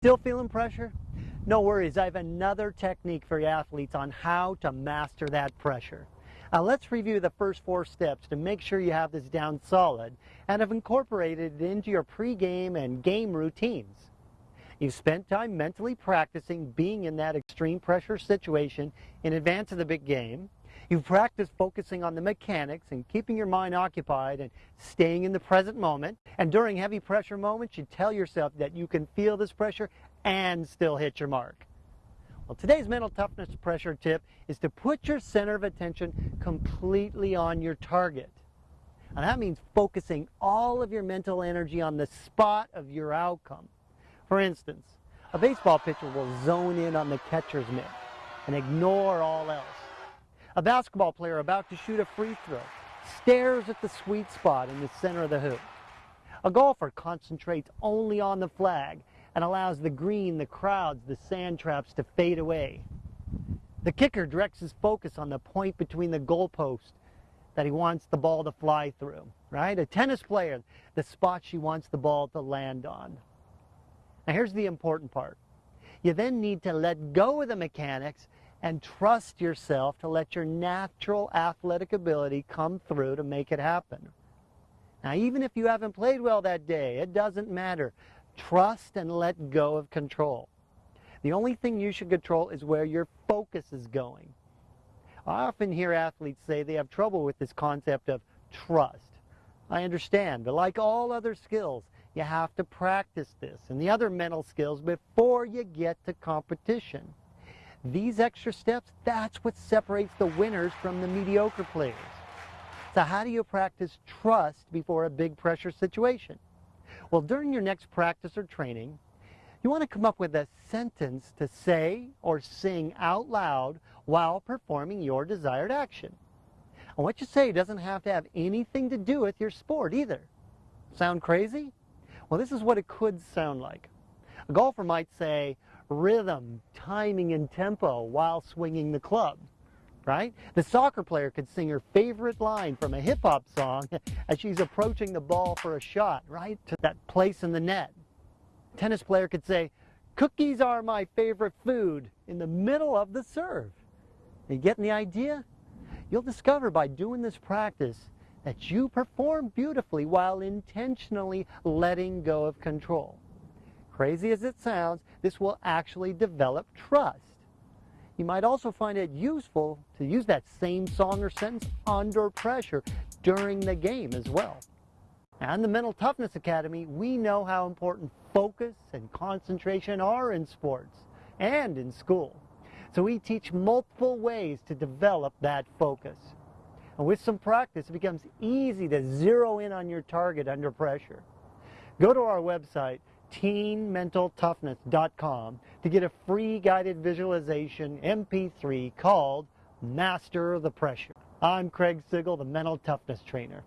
Still feeling pressure? No worries, I have another technique for athletes on how to master that pressure. Now let's review the first four steps to make sure you have this down solid and have incorporated it into your pregame and game routines. You've spent time mentally practicing being in that extreme pressure situation in advance of the big game. You've practiced focusing on the mechanics and keeping your mind occupied and staying in the present moment. And during heavy pressure moments, you tell yourself that you can feel this pressure and still hit your mark. Well, today's mental toughness pressure tip is to put your center of attention completely on your target. And that means focusing all of your mental energy on the spot of your outcome. For instance, a baseball pitcher will zone in on the catcher's mitt and ignore all else. A basketball player about to shoot a free throw stares at the sweet spot in the center of the hoop. A golfer concentrates only on the flag and allows the green, the crowds, the sand traps to fade away. The kicker directs his focus on the point between the goalpost that he wants the ball to fly through, right? A tennis player, the spot she wants the ball to land on. Now here's the important part. You then need to let go of the mechanics and trust yourself to let your natural athletic ability come through to make it happen. Now, even if you haven't played well that day, it doesn't matter. Trust and let go of control. The only thing you should control is where your focus is going. I often hear athletes say they have trouble with this concept of trust. I understand, but like all other skills, you have to practice this and the other mental skills before you get to competition. These extra steps, that's what separates the winners from the mediocre players. So how do you practice trust before a big pressure situation? Well, during your next practice or training, you want to come up with a sentence to say or sing out loud while performing your desired action. And what you say doesn't have to have anything to do with your sport either. Sound crazy? Well, this is what it could sound like. A golfer might say, rhythm, timing, and tempo while swinging the club, right? The soccer player could sing her favorite line from a hip-hop song as she's approaching the ball for a shot, right, to that place in the net. Tennis player could say, cookies are my favorite food in the middle of the serve. Are you getting the idea? You'll discover by doing this practice that you perform beautifully while intentionally letting go of control. Crazy as it sounds, this will actually develop trust. You might also find it useful to use that same song or sentence under pressure during the game as well. And the Mental Toughness Academy, we know how important focus and concentration are in sports and in school. So we teach multiple ways to develop that focus. And with some practice, it becomes easy to zero in on your target under pressure. Go to our website, teenmentaltoughness.com to get a free guided visualization MP3 called Master the Pressure. I'm Craig Sigl, the Mental Toughness Trainer.